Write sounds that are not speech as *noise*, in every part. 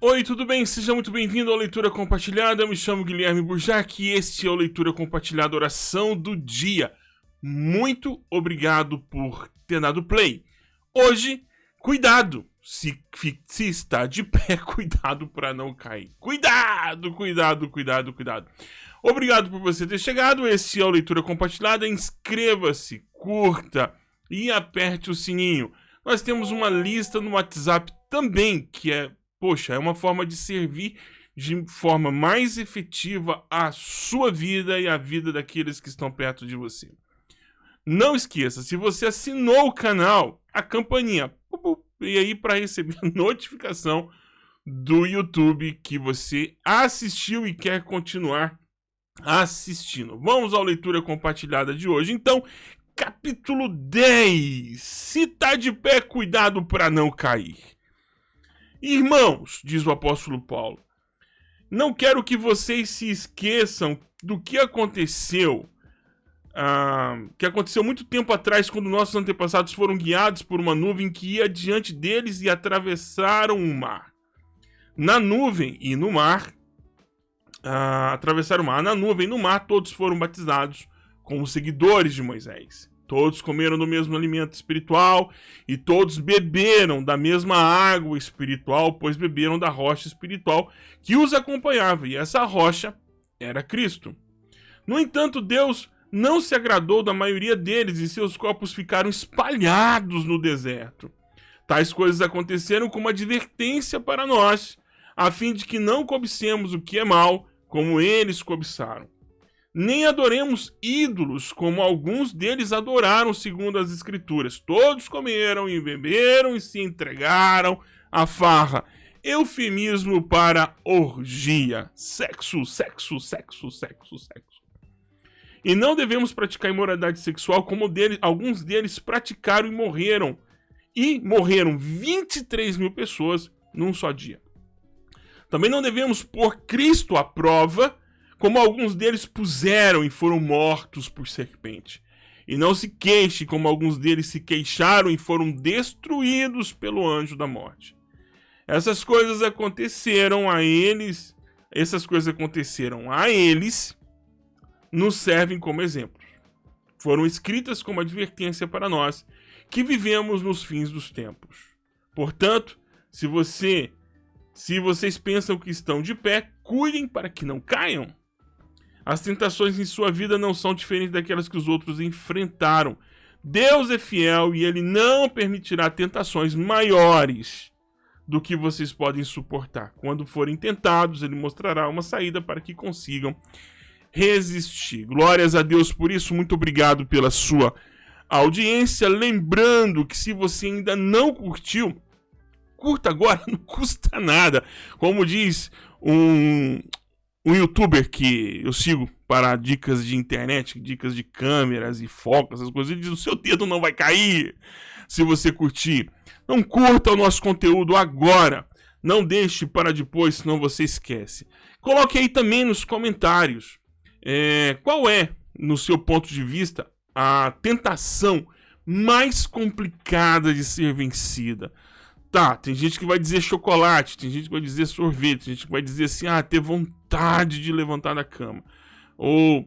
Oi, tudo bem? Seja muito bem-vindo à Leitura Compartilhada. Eu me chamo Guilherme Burjac e este é o Leitura Compartilhada Oração do Dia. Muito obrigado por ter dado play. Hoje, cuidado! Se, se está de pé, *laughs* cuidado para não cair. Cuidado, cuidado, cuidado, cuidado. Obrigado por você ter chegado. Este é o Leitura Compartilhada. Inscreva-se, curta e aperte o sininho. Nós temos uma lista no WhatsApp também, que é poxa, é uma forma de servir de forma mais efetiva a sua vida e a vida daqueles que estão perto de você. Não esqueça, se você assinou o canal, a campainha, e aí para receber *laughs* notificação do YouTube que você assistiu e quer continuar assistindo. Vamos à leitura compartilhada de hoje. Então, capítulo 10. Se tá de pé, cuidado para não cair. Irmãos, diz o apóstolo Paulo, não quero que vocês se esqueçam do que aconteceu, ah, que aconteceu muito tempo atrás, quando nossos antepassados foram guiados por uma nuvem que ia diante deles e atravessaram o mar. Na nuvem e no mar, ah, atravessaram o mar. Na nuvem e no mar, todos foram batizados como seguidores de Moisés. Todos comeram do mesmo alimento espiritual e todos beberam da mesma água espiritual, pois beberam da rocha espiritual que os acompanhava, e essa rocha era Cristo. No entanto, Deus não se agradou da maioria deles e seus corpos ficaram espalhados no deserto. Tais coisas aconteceram como advertência para nós, a fim de que não cobicemos o que é mal, como eles cobiçaram nem adoremos ídolos, como alguns deles adoraram, segundo as Escrituras. Todos comeram e beberam e se entregaram à farra. Eufemismo para orgia. Sexo, sexo, sexo, sexo, sexo. E não devemos praticar imoralidade sexual, como deles, alguns deles praticaram e morreram. E morreram 23 mil pessoas num só dia. Também não devemos pôr Cristo à prova como alguns deles puseram e foram mortos por serpente. E não se queixe, como alguns deles se queixaram e foram destruídos pelo anjo da morte. Essas coisas aconteceram a eles, essas coisas aconteceram a eles, nos servem como exemplos. Foram escritas como advertência para nós, que vivemos nos fins dos tempos. Portanto, se você, se vocês pensam que estão de pé, cuidem para que não caiam. As tentações em sua vida não são diferentes daquelas que os outros enfrentaram. Deus é fiel e ele não permitirá tentações maiores do que vocês podem suportar. Quando forem tentados, ele mostrará uma saída para que consigam resistir. Glórias a Deus por isso. Muito obrigado pela sua audiência. Lembrando que se você ainda não curtiu, curta agora, *laughs* não custa nada. Como diz um, um youtuber que eu sigo para dicas de internet, dicas de câmeras e focos, essas coisas, ele diz: o seu dedo não vai cair se você curtir. Não curta o nosso conteúdo agora. Não deixe para depois, senão você esquece. Coloque aí também nos comentários é, qual é, no seu ponto de vista, a tentação mais complicada de ser vencida. Tá, tem gente que vai dizer chocolate, tem gente que vai dizer sorvete, tem gente que vai dizer assim, ah, ter vontade de levantar da cama. Ou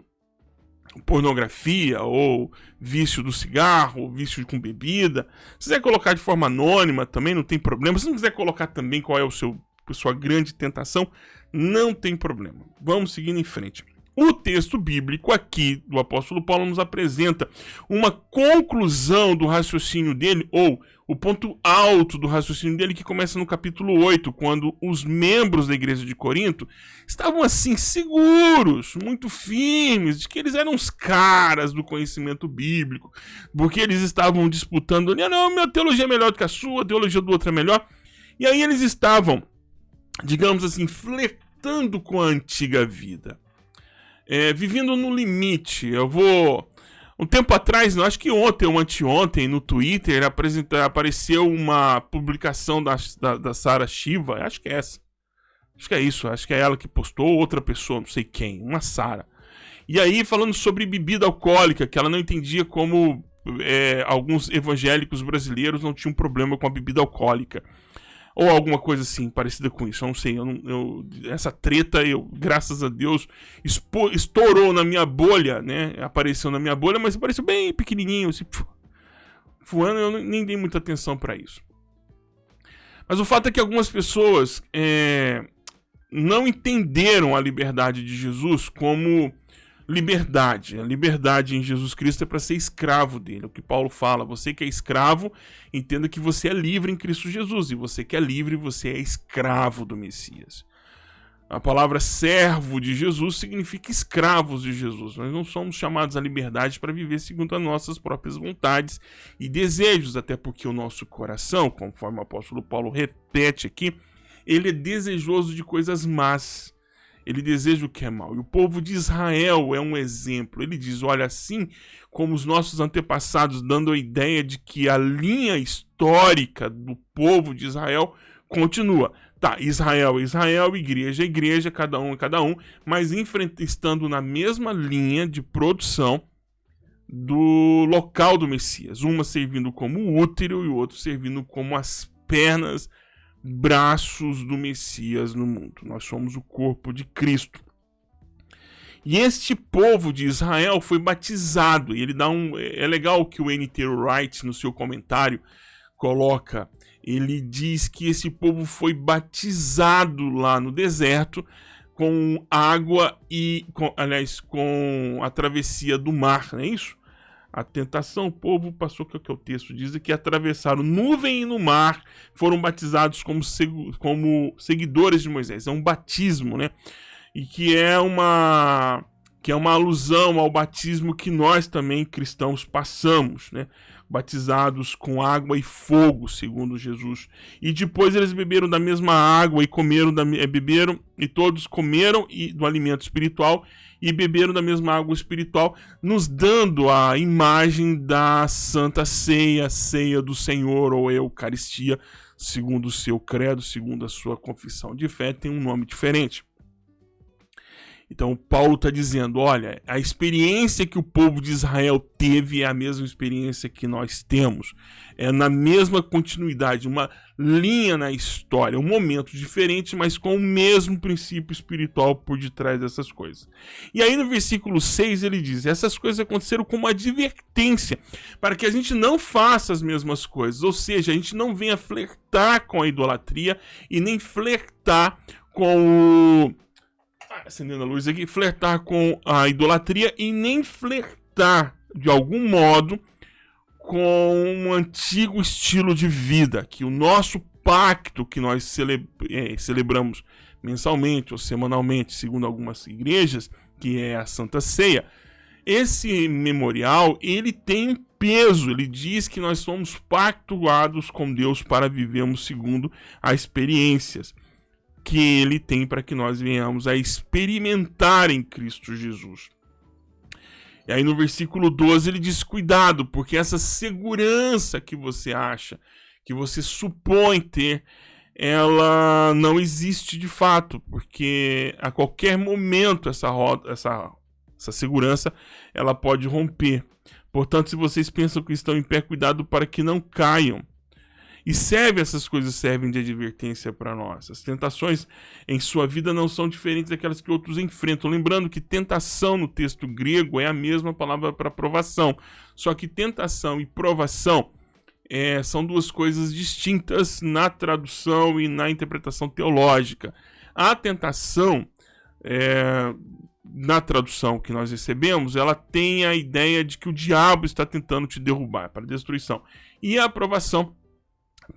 pornografia, ou vício do cigarro, ou vício com bebida. Se quiser colocar de forma anônima também, não tem problema. Se não quiser colocar também qual é o seu sua grande tentação, não tem problema. Vamos seguindo em frente. O texto bíblico aqui do apóstolo Paulo nos apresenta uma conclusão do raciocínio dele, ou o ponto alto do raciocínio dele, que começa no capítulo 8, quando os membros da igreja de Corinto estavam assim, seguros, muito firmes, de que eles eram os caras do conhecimento bíblico, porque eles estavam disputando ali, ah, não, minha teologia é melhor do que a sua, a teologia do outro é melhor. E aí eles estavam, digamos assim, flertando com a antiga vida é, vivendo no limite. Eu vou. Um tempo atrás, acho que ontem ou anteontem, no Twitter, apresenta, apareceu uma publicação da, da, da Sara Shiva. Acho que é essa. Acho que é isso. Acho que é ela que postou, outra pessoa, não sei quem. Uma Sara. E aí, falando sobre bebida alcoólica, que ela não entendia como é, alguns evangélicos brasileiros não tinham problema com a bebida alcoólica. Ou alguma coisa assim, parecida com isso. Eu não sei. Eu eu, essa treta, eu, graças a Deus, expo, estourou na minha bolha, né? Apareceu na minha bolha, mas apareceu bem pequenininho, assim, voando. Eu nem dei muita atenção para isso. Mas o fato é que algumas pessoas é, não entenderam a liberdade de Jesus como liberdade. A liberdade em Jesus Cristo é para ser escravo dele. É o que Paulo fala, você que é escravo, entenda que você é livre em Cristo Jesus. E você que é livre, você é escravo do Messias. A palavra servo de Jesus significa escravos de Jesus. Nós não somos chamados à liberdade para viver segundo as nossas próprias vontades e desejos, até porque o nosso coração, conforme o apóstolo Paulo repete aqui, ele é desejoso de coisas más ele deseja o que é mal. E o povo de Israel é um exemplo. Ele diz: olha, assim como os nossos antepassados, dando a ideia de que a linha histórica do povo de Israel continua. Tá, Israel, Israel, igreja, igreja, cada um, cada um, mas estando na mesma linha de produção do local do Messias. Uma servindo como útero e o outro servindo como as pernas braços do Messias no mundo. Nós somos o corpo de Cristo. E este povo de Israel foi batizado. E ele dá um. É legal que o N.T. Wright, no seu comentário, coloca. Ele diz que esse povo foi batizado lá no deserto com água e. Com, aliás, com a travessia do mar, não é isso? A tentação, o povo passou, que é o que o texto diz, que atravessaram nuvem e no mar, foram batizados como, como seguidores de Moisés. É um batismo, né? E que é uma que é uma alusão ao batismo que nós também cristãos passamos, né? Batizados com água e fogo, segundo Jesus. E depois eles beberam da mesma água e comeram da, eh, beberam e todos comeram e, do alimento espiritual e beberam da mesma água espiritual, nos dando a imagem da Santa Ceia, ceia do Senhor ou Eucaristia, segundo o seu credo, segundo a sua confissão de fé, tem um nome diferente. Então, Paulo está dizendo: olha, a experiência que o povo de Israel teve é a mesma experiência que nós temos. É na mesma continuidade, uma linha na história, um momento diferente, mas com o mesmo princípio espiritual por detrás dessas coisas. E aí no versículo 6 ele diz: essas coisas aconteceram como advertência, para que a gente não faça as mesmas coisas, ou seja, a gente não venha flertar com a idolatria e nem flertar com o acendendo a luz aqui, flertar com a idolatria e nem flertar de algum modo com um antigo estilo de vida, que o nosso pacto que nós cele é, celebramos mensalmente ou semanalmente, segundo algumas igrejas, que é a Santa Ceia, esse memorial ele tem peso, ele diz que nós somos pactuados com Deus para vivermos segundo as experiências que ele tem para que nós venhamos a experimentar em Cristo Jesus. E aí no versículo 12 ele diz: cuidado, porque essa segurança que você acha, que você supõe ter, ela não existe de fato, porque a qualquer momento essa roda, essa, essa segurança, ela pode romper. Portanto, se vocês pensam que estão em pé, cuidado para que não caiam. E serve, essas coisas servem de advertência para nós. As tentações em sua vida não são diferentes daquelas que outros enfrentam. Lembrando que tentação no texto grego é a mesma palavra para provação. Só que tentação e provação é, são duas coisas distintas na tradução e na interpretação teológica. A tentação, é, na tradução que nós recebemos, ela tem a ideia de que o diabo está tentando te derrubar para destruição. E a aprovação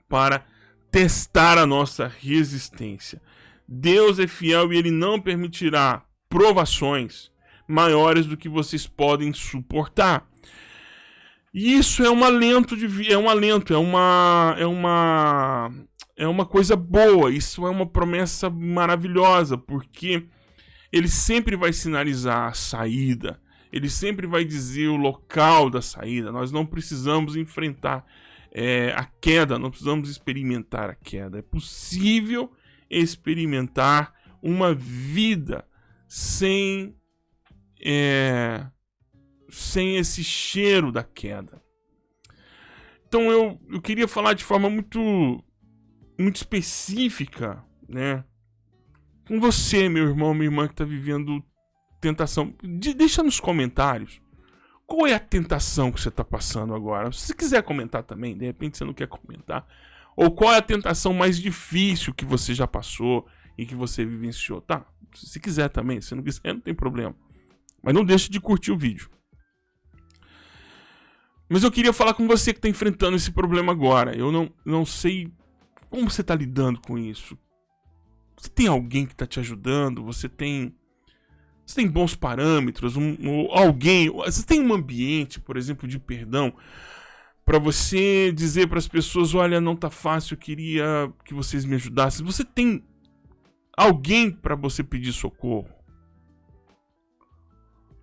para testar a nossa resistência. Deus é fiel e ele não permitirá provações maiores do que vocês podem suportar. E isso é um alento de é um alento, é uma é uma é uma coisa boa, isso é uma promessa maravilhosa, porque ele sempre vai sinalizar a saída, ele sempre vai dizer o local da saída. Nós não precisamos enfrentar é, a queda, não precisamos experimentar a queda. É possível experimentar uma vida sem, é, sem esse cheiro da queda. Então eu, eu queria falar de forma muito muito específica, né? Com você, meu irmão, minha irmã que está vivendo tentação. De, deixa nos comentários. Qual é a tentação que você está passando agora? Se você quiser comentar também, de repente você não quer comentar. Ou qual é a tentação mais difícil que você já passou e que você vivenciou? Tá, se quiser também, se não quiser, *laughs* não tem problema. Mas não deixe de curtir o vídeo. Mas eu queria falar com você que está enfrentando esse problema agora. Eu não, não sei como você está lidando com isso. Você tem alguém que está te ajudando? Você tem você tem bons parâmetros? Um, um, alguém? Você tem um ambiente, por exemplo, de perdão para você dizer para as pessoas, olha, não tá fácil, eu queria que vocês me ajudassem. Você tem alguém para você pedir socorro?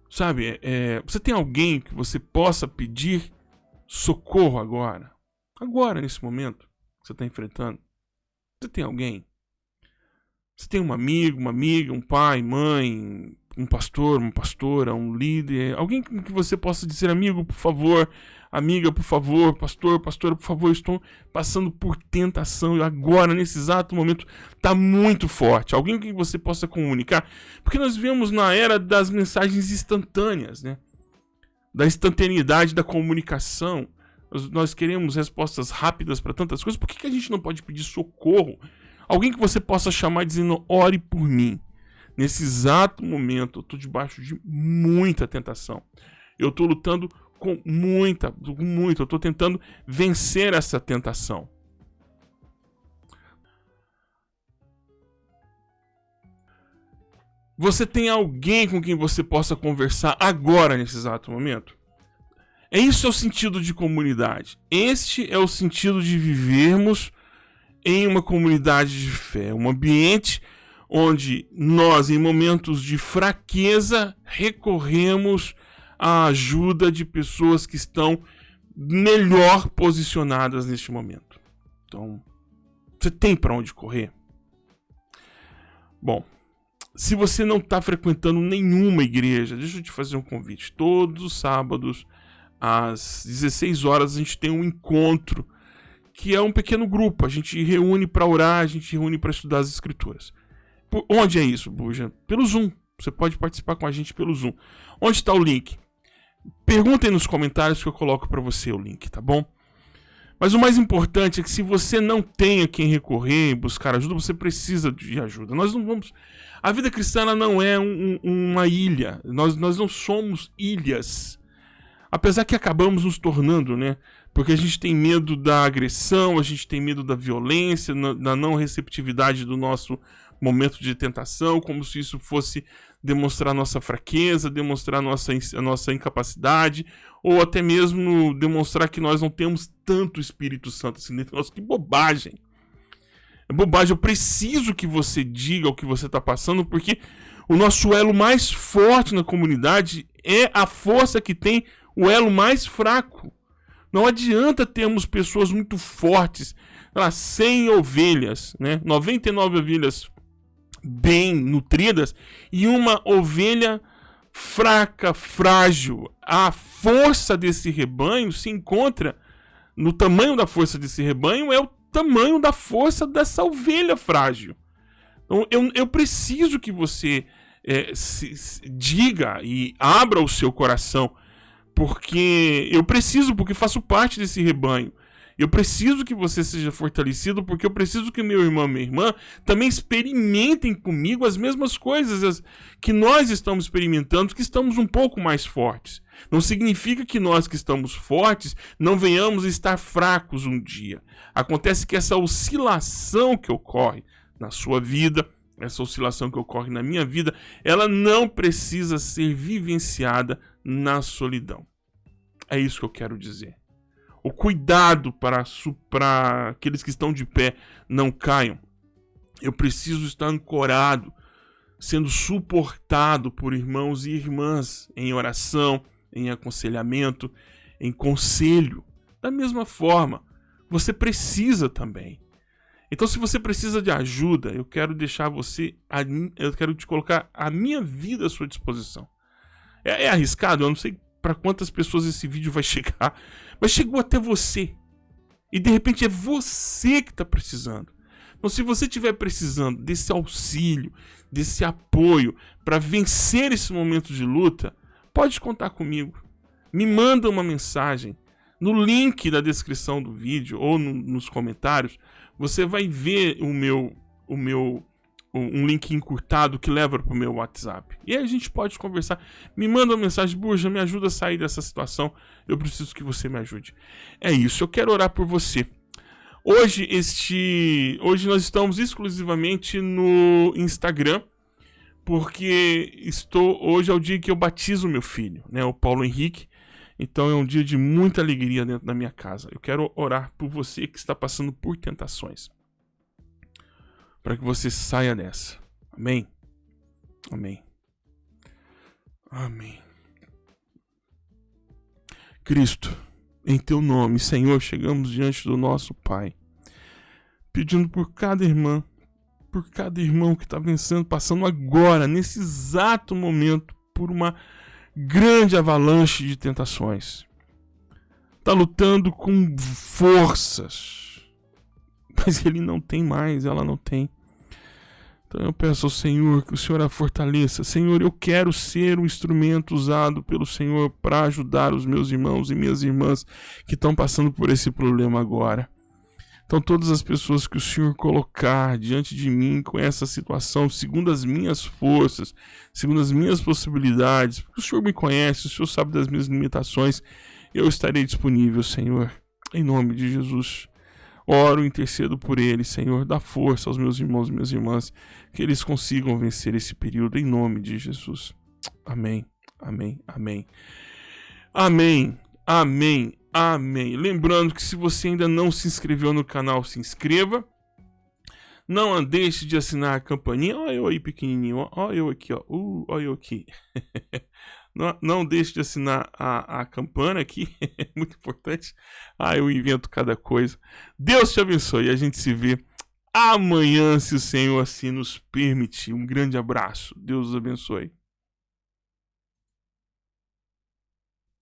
Sabe, é, você tem alguém que você possa pedir socorro agora? Agora, nesse momento que você está enfrentando? Você tem alguém? Você tem um amigo, uma amiga, um pai, mãe, um pastor, uma pastora, um líder, alguém que você possa dizer, amigo, por favor, amiga, por favor, pastor, pastora, por favor, estou passando por tentação e agora, nesse exato momento, está muito forte. Alguém que você possa comunicar, porque nós vivemos na era das mensagens instantâneas, né? Da instantaneidade da comunicação. Nós, nós queremos respostas rápidas para tantas coisas, por que, que a gente não pode pedir socorro? Alguém que você possa chamar dizendo, ore por mim. Nesse exato momento, eu estou debaixo de muita tentação. Eu estou lutando com muita, com muito. Eu estou tentando vencer essa tentação. Você tem alguém com quem você possa conversar agora, nesse exato momento? É isso é o sentido de comunidade. Este é o sentido de vivermos em uma comunidade de fé, um ambiente onde nós, em momentos de fraqueza, recorremos à ajuda de pessoas que estão melhor posicionadas neste momento. Então, você tem para onde correr? Bom, se você não está frequentando nenhuma igreja, deixa eu te fazer um convite. Todos os sábados, às 16 horas, a gente tem um encontro que é um pequeno grupo. A gente reúne para orar, a gente reúne para estudar as escrituras. Por, onde é isso, Buja? Pelo Zoom. Você pode participar com a gente pelo Zoom. Onde está o link? Perguntem nos comentários que eu coloco para você o link, tá bom? Mas o mais importante é que se você não tem a quem recorrer, buscar ajuda, você precisa de ajuda. Nós não vamos. A vida cristã não é um, uma ilha. Nós, nós não somos ilhas. Apesar que acabamos nos tornando, né? Porque a gente tem medo da agressão, a gente tem medo da violência, da não receptividade do nosso momento de tentação, como se isso fosse demonstrar nossa fraqueza, demonstrar nossa, a nossa incapacidade, ou até mesmo demonstrar que nós não temos tanto Espírito Santo assim dentro de nós. Que bobagem! É bobagem. Eu preciso que você diga o que você está passando, porque o nosso elo mais forte na comunidade é a força que tem o elo mais fraco. Não adianta termos pessoas muito fortes, lá, 100 ovelhas, né? 99 ovelhas bem nutridas e uma ovelha fraca, frágil. A força desse rebanho se encontra no tamanho da força desse rebanho, é o tamanho da força dessa ovelha frágil. Então, eu, eu preciso que você é, se, se, diga e abra o seu coração, porque eu preciso, porque faço parte desse rebanho. Eu preciso que você seja fortalecido, porque eu preciso que meu irmão e minha irmã também experimentem comigo as mesmas coisas que nós estamos experimentando, que estamos um pouco mais fortes. Não significa que nós que estamos fortes não venhamos a estar fracos um dia. Acontece que essa oscilação que ocorre na sua vida, essa oscilação que ocorre na minha vida, ela não precisa ser vivenciada na solidão. É isso que eu quero dizer o cuidado para, para aqueles que estão de pé não caiam. Eu preciso estar ancorado, sendo suportado por irmãos e irmãs em oração, em aconselhamento, em conselho. Da mesma forma, você precisa também. Então, se você precisa de ajuda, eu quero deixar você, eu quero te colocar a minha vida à sua disposição. É, é arriscado, eu não sei para quantas pessoas esse vídeo vai *laughs* chegar, mas chegou até você. E de repente é você que está precisando. Então, se você estiver precisando desse auxílio, desse apoio para vencer esse momento de luta, pode contar comigo. Me manda uma mensagem. No link da descrição do vídeo ou no, nos comentários, você vai ver o meu, o meu um link encurtado que leva para o meu WhatsApp. E aí a gente pode conversar. Me manda uma mensagem, Burja, me ajuda a sair dessa situação. Eu preciso que você me ajude. É isso, eu quero orar por você. Hoje este, hoje nós estamos exclusivamente no Instagram, porque estou hoje é o dia que eu batizo meu filho, né, o Paulo Henrique. Então é um dia de muita alegria dentro da minha casa. Eu quero orar por você que está passando por tentações para que você saia dessa. Amém. Amém. Amém. Cristo, em teu nome, Senhor, chegamos diante do nosso Pai, pedindo por cada irmã, por cada irmão que está vencendo, passando agora, nesse exato momento, por uma grande avalanche de tentações. Está lutando com forças *laughs* mas ele não tem mais, ela não tem. Então eu peço ao Senhor que o Senhor a fortaleça. Senhor, eu quero ser um instrumento usado pelo Senhor para ajudar os meus irmãos e minhas irmãs que estão passando por esse problema agora. Então, todas as pessoas que o Senhor colocar diante de mim com essa situação, segundo as minhas forças, segundo as minhas possibilidades, porque o Senhor me conhece, o Senhor sabe das minhas limitações, eu estarei disponível, Senhor, em nome de Jesus. Oro, intercedo por eles, Senhor, dá força aos meus irmãos e minhas irmãs, que eles consigam vencer esse período em nome de Jesus. Amém, amém, amém. Amém, amém, amém. Lembrando que se você ainda não se inscreveu no canal, se inscreva. Não deixe de assinar a campainha. Olha eu aí pequenininho, olha eu aqui, ó. Uh, olha eu aqui. *laughs* Não, não deixe de assinar a, a campana aqui, *laughs* é muito importante. Ah, eu invento cada coisa. Deus te abençoe e a gente se vê amanhã, se o Senhor assim nos permitir. Um grande abraço. Deus os abençoe.